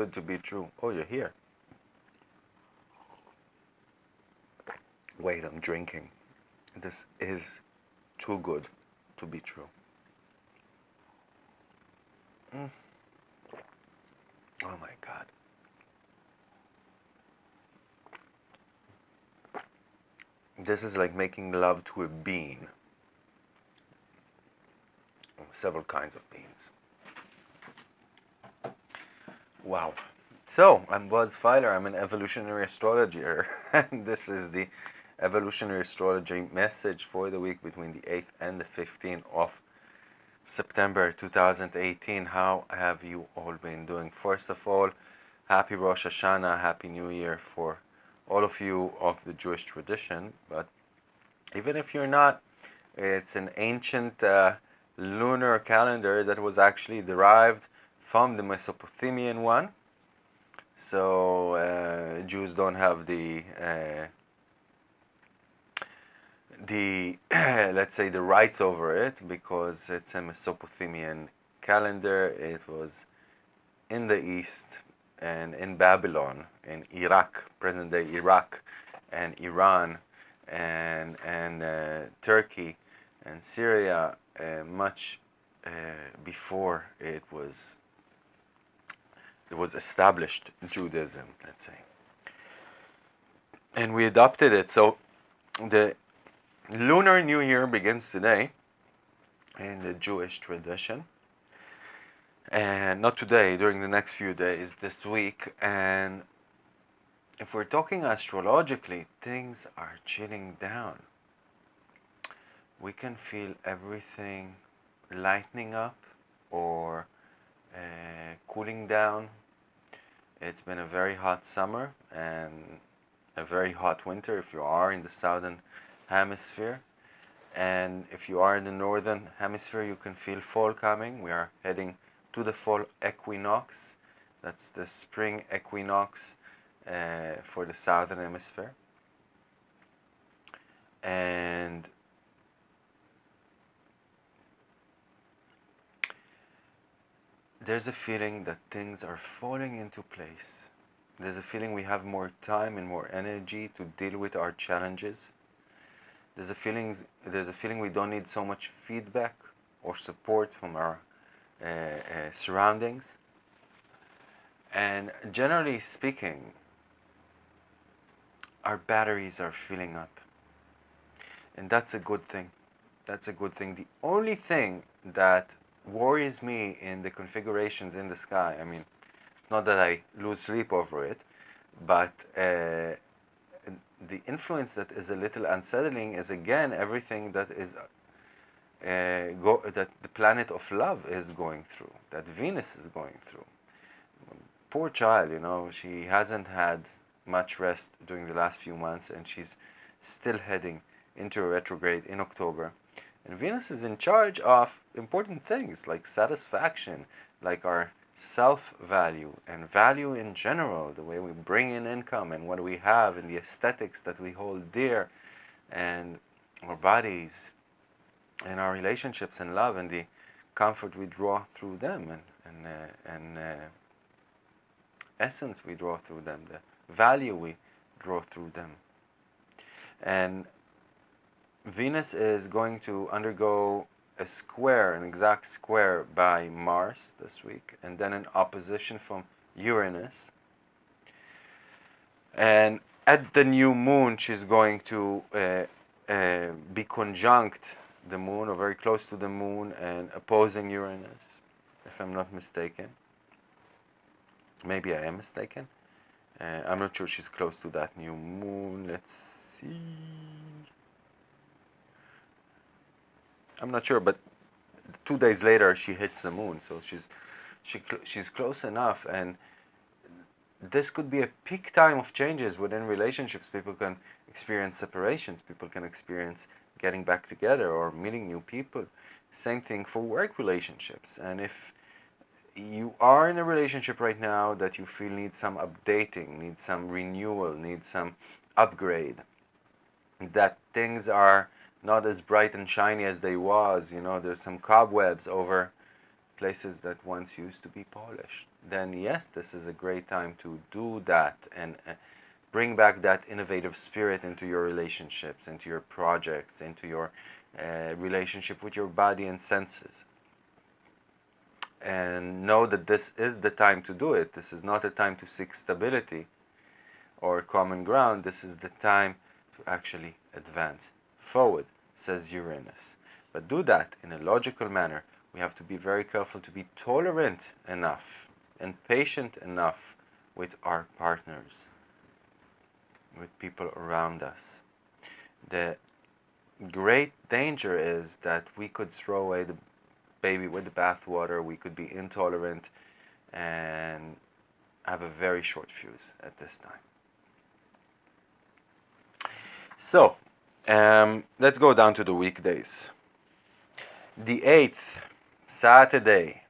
Good to be true. Oh, you're here. Wait, I'm drinking. This is too good to be true. Mm. Oh my God. This is like making love to a bean. Several kinds of beans. Wow. So, I'm Boaz Fyler. I'm an evolutionary astrologer. and this is the evolutionary astrology message for the week between the 8th and the 15th of September 2018. How have you all been doing? First of all, happy Rosh Hashanah, happy New Year for all of you of the Jewish tradition, but even if you're not, it's an ancient uh, lunar calendar that was actually derived from the Mesopotamian one. So uh, Jews don't have the uh, the let's say the rights over it because it's a Mesopotamian calendar. It was in the east and in Babylon, in Iraq, present day Iraq, and Iran, and and uh, Turkey, and Syria, uh, much uh, before it was was established Judaism, let's say, and we adopted it. So the Lunar New Year begins today in the Jewish tradition and not today, during the next few days, this week. And if we're talking astrologically, things are chilling down. We can feel everything lightening up or uh, cooling down. It's been a very hot summer and a very hot winter if you are in the southern hemisphere. And if you are in the northern hemisphere, you can feel fall coming. We are heading to the fall equinox. That's the spring equinox uh, for the southern hemisphere. And there's a feeling that things are falling into place. There's a feeling we have more time and more energy to deal with our challenges. There's a feeling, there's a feeling we don't need so much feedback or support from our uh, uh, surroundings. And generally speaking, our batteries are filling up. And that's a good thing. That's a good thing. The only thing that worries me in the configurations in the sky, I mean, it's not that I lose sleep over it, but uh, the influence that is a little unsettling is again everything that is uh, go, that the planet of love is going through, that Venus is going through. Poor child, you know, she hasn't had much rest during the last few months and she's still heading into a retrograde in October. And Venus is in charge of important things like satisfaction, like our self-value and value in general, the way we bring in income and what we have and the aesthetics that we hold dear and our bodies and our relationships and love and the comfort we draw through them and, and, uh, and uh, essence we draw through them, the value we draw through them. And Venus is going to undergo a square, an exact square by Mars this week, and then an opposition from Uranus. And at the new moon, she's going to uh, uh, be conjunct the moon or very close to the moon and opposing Uranus, if I'm not mistaken. Maybe I am mistaken. Uh, I'm not sure she's close to that new moon. Let's see. I'm not sure, but two days later she hits the moon, so she's she she's close enough, and this could be a peak time of changes within relationships. People can experience separations. People can experience getting back together or meeting new people. Same thing for work relationships. And if you are in a relationship right now that you feel needs some updating, needs some renewal, needs some upgrade, that things are not as bright and shiny as they was, you know, there's some cobwebs over places that once used to be polished, then yes, this is a great time to do that and uh, bring back that innovative spirit into your relationships, into your projects, into your uh, relationship with your body and senses. And know that this is the time to do it. This is not a time to seek stability or common ground. This is the time to actually advance forward, says Uranus. But do that in a logical manner. We have to be very careful to be tolerant enough and patient enough with our partners, with people around us. The great danger is that we could throw away the baby with the bathwater, we could be intolerant and have a very short fuse at this time. So, um, let's go down to the weekdays. The 8th, Saturday.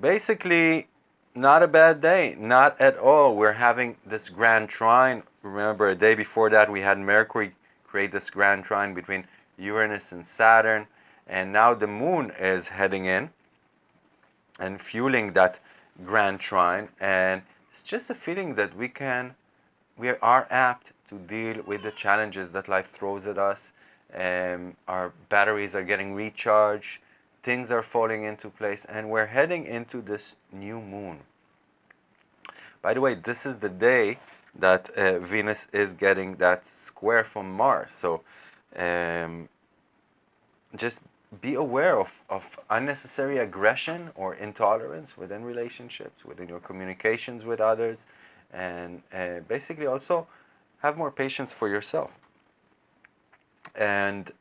Basically, not a bad day, not at all. We're having this grand trine. Remember, a day before that, we had Mercury create this grand trine between Uranus and Saturn. And now the moon is heading in and fueling that grand trine. And it's just a feeling that we can, we are apt to deal with the challenges that life throws at us. Um, our batteries are getting recharged, things are falling into place, and we're heading into this new moon. By the way, this is the day that uh, Venus is getting that square from Mars. So um, just be aware of, of unnecessary aggression or intolerance within relationships, within your communications with others, and uh, basically also have more patience for yourself. And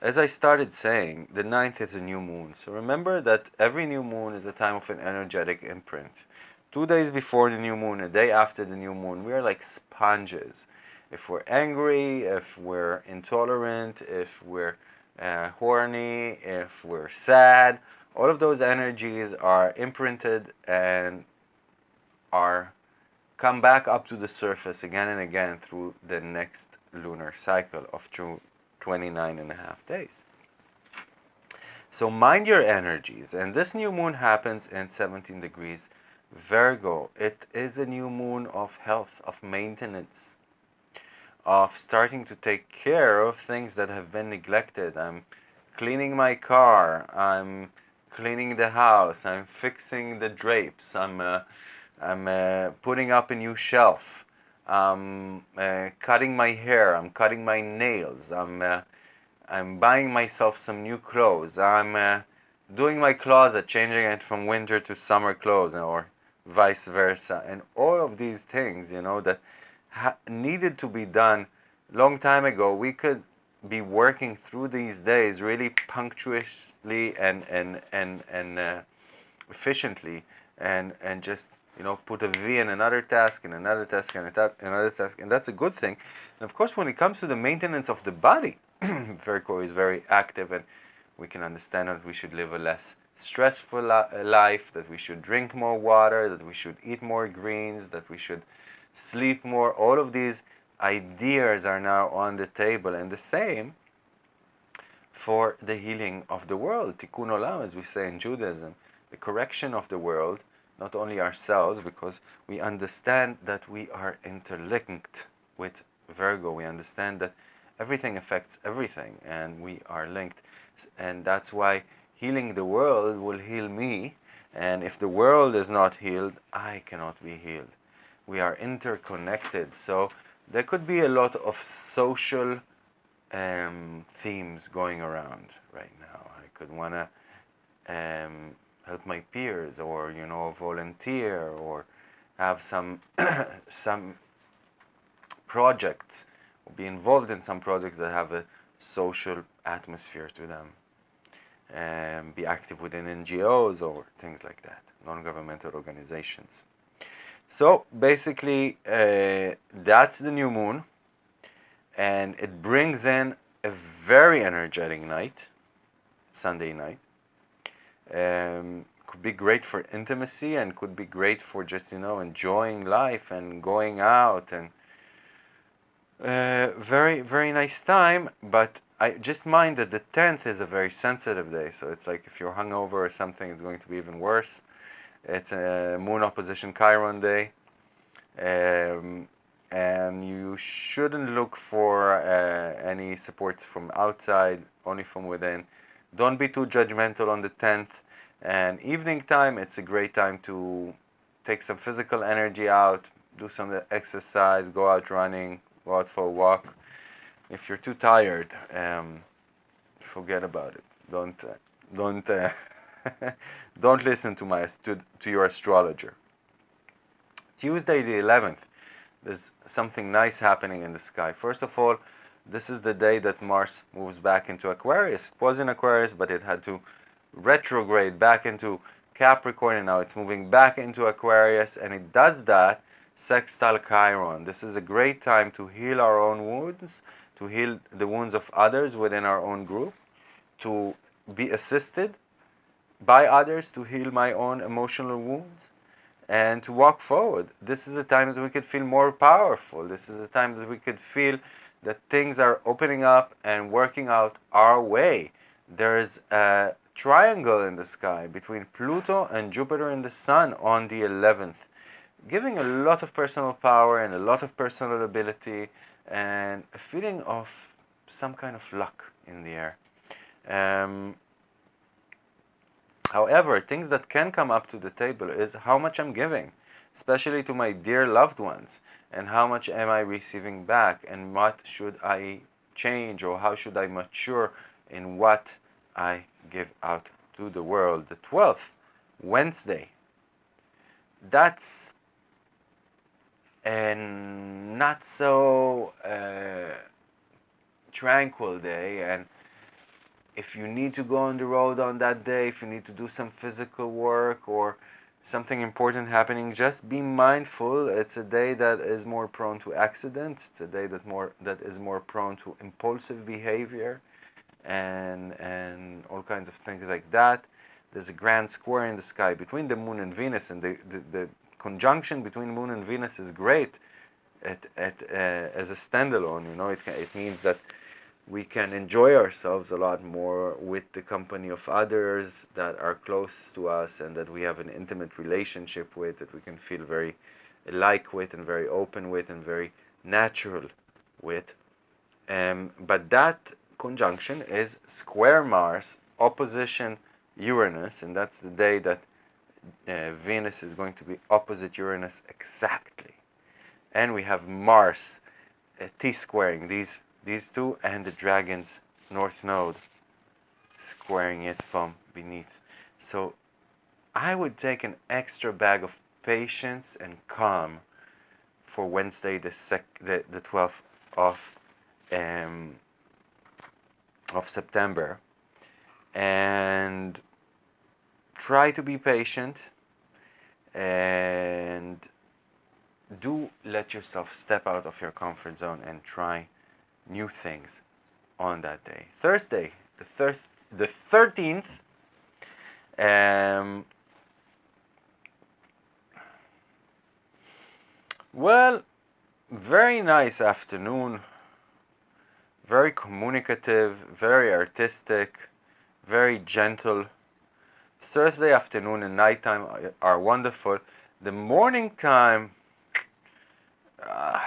as I started saying, the ninth is a new moon. So remember that every new moon is a time of an energetic imprint. Two days before the new moon, a day after the new moon, we are like sponges. If we're angry, if we're intolerant, if we're uh, horny, if we're sad, all of those energies are imprinted and are come back up to the surface again and again through the next lunar cycle of 29 and a half days. So mind your energies. And this new moon happens in 17 degrees Virgo. It is a new moon of health, of maintenance, of starting to take care of things that have been neglected. I'm cleaning my car. I'm cleaning the house. I'm fixing the drapes. I'm uh, I'm uh, putting up a new shelf. I'm uh, cutting my hair. I'm cutting my nails. I'm, uh, I'm buying myself some new clothes. I'm uh, doing my closet, changing it from winter to summer clothes or vice versa. And all of these things, you know, that needed to be done long time ago, we could be working through these days really punctuously and, and, and, and uh, efficiently and, and just you know, put a V in another task, and another task, and another task, and that's a good thing. And of course, when it comes to the maintenance of the body, Virgo is very active, and we can understand that we should live a less stressful uh, life, that we should drink more water, that we should eat more greens, that we should sleep more. All of these ideas are now on the table, and the same for the healing of the world, tikkun olam, as we say in Judaism, the correction of the world not only ourselves, because we understand that we are interlinked with Virgo. We understand that everything affects everything and we are linked. And that's why healing the world will heal me. And if the world is not healed, I cannot be healed. We are interconnected. So there could be a lot of social um, themes going around right now. I could want to um, help my peers or you know volunteer or have some some projects or be involved in some projects that have a social atmosphere to them. And be active within NGOs or things like that non-governmental organizations. So basically uh, that's the new moon and it brings in a very energetic night Sunday night um, could be great for intimacy and could be great for just you know enjoying life and going out and uh, very very nice time but I just mind that the 10th is a very sensitive day. So it's like if you're hungover or something, it's going to be even worse. It's a moon opposition Chiron day. Um, and you shouldn't look for uh, any supports from outside, only from within. Don't be too judgmental on the 10th. And evening time, it's a great time to take some physical energy out, do some exercise, go out running, go out for a walk if you're too tired, um, forget about it. Don't uh, don't uh, don't listen to my to, to your astrologer. Tuesday the 11th, there's something nice happening in the sky. First of all, this is the day that Mars moves back into Aquarius. It was in Aquarius, but it had to retrograde back into Capricorn, and now it's moving back into Aquarius, and it does that sextile Chiron. This is a great time to heal our own wounds to heal the wounds of others within our own group, to be assisted by others to heal my own emotional wounds, and to walk forward. This is a time that we could feel more powerful. This is a time that we could feel that things are opening up and working out our way. There's a triangle in the sky between Pluto and Jupiter and the Sun on the 11th, giving a lot of personal power and a lot of personal ability and a feeling of some kind of luck in the air. Um, however, things that can come up to the table is how much I'm giving, especially to my dear loved ones, and how much am I receiving back, and what should I change, or how should I mature in what I give out to the world. The 12th, Wednesday, that's and not so uh, tranquil day and if you need to go on the road on that day if you need to do some physical work or something important happening just be mindful. It's a day that is more prone to accidents. It's a day that more that is more prone to impulsive behavior and and all kinds of things like that. There's a grand square in the sky between the moon and venus and the, the, the conjunction between Moon and Venus is great at, at, uh, as a standalone. You know, it, it means that we can enjoy ourselves a lot more with the company of others that are close to us and that we have an intimate relationship with, that we can feel very alike with and very open with and very natural with. Um, but that conjunction is square Mars opposition Uranus, and that's the day that uh, Venus is going to be opposite Uranus exactly. And we have Mars uh, T-squaring these, these two and the Dragon's North Node squaring it from beneath. So I would take an extra bag of patience and calm for Wednesday the sec the, the 12th of um, of September and try to be patient and do let yourself step out of your comfort zone and try new things on that day. Thursday, the, thir the 13th, um, well, very nice afternoon, very communicative, very artistic, very gentle, Thursday afternoon and nighttime are wonderful. The morning time, uh,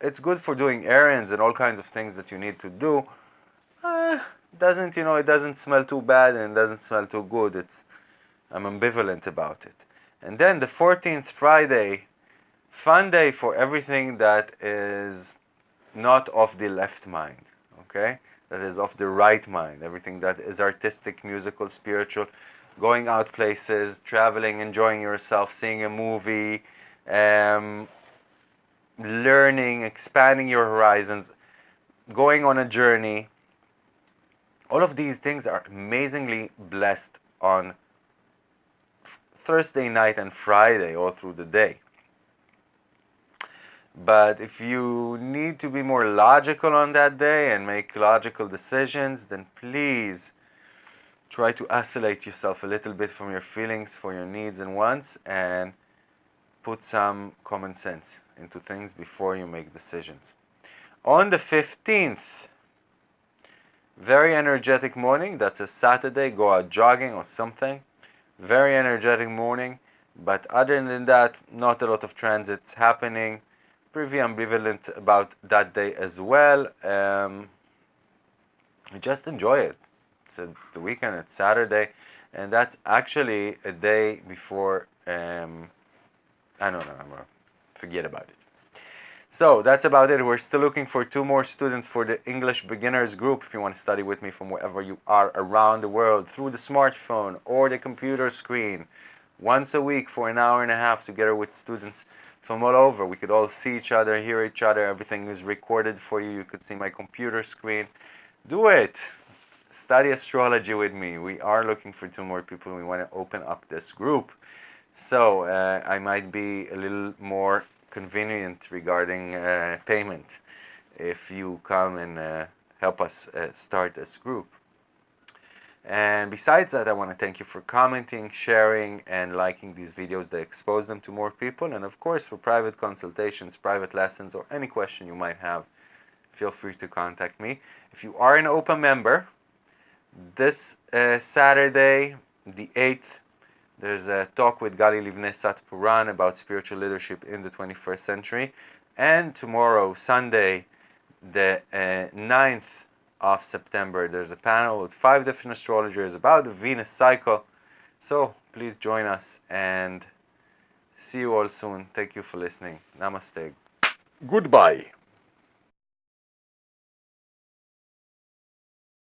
it's good for doing errands and all kinds of things that you need to do. Uh, doesn't, you know, it doesn't smell too bad and it doesn't smell too good. It's, I'm ambivalent about it. And then the 14th Friday, fun day for everything that is not of the left mind, okay? That is of the right mind, everything that is artistic, musical, spiritual, going out places, traveling, enjoying yourself, seeing a movie, um, learning, expanding your horizons, going on a journey. All of these things are amazingly blessed on Thursday night and Friday all through the day. But if you need to be more logical on that day and make logical decisions, then please try to isolate yourself a little bit from your feelings for your needs and wants and put some common sense into things before you make decisions. On the 15th, Very energetic morning. That's a Saturday. Go out jogging or something. Very energetic morning. But other than that, not a lot of transits happening. Pretty ambivalent about that day as well. Um, just enjoy it. It's, a, it's, the weekend, it's Saturday, and that's actually a day before, um, I don't gonna forget about it. So that's about it. We're still looking for two more students for the English beginners group if you want to study with me from wherever you are around the world through the smartphone or the computer screen once a week for an hour and a half together with students from all over. We could all see each other, hear each other. Everything is recorded for you. You could see my computer screen. Do it. Study astrology with me. We are looking for two more people. We want to open up this group. So uh, I might be a little more convenient regarding uh, payment if you come and uh, help us uh, start this group. And besides that, I want to thank you for commenting, sharing, and liking these videos that expose them to more people. And of course, for private consultations, private lessons, or any question you might have, feel free to contact me. If you are an OPA member, this uh, Saturday, the 8th, there's a talk with Gali Livne Satpuran about spiritual leadership in the 21st century. And tomorrow, Sunday, the uh, 9th of September, there's a panel with five different astrologers about the Venus cycle. So please join us and see you all soon. Thank you for listening. Namaste. Goodbye.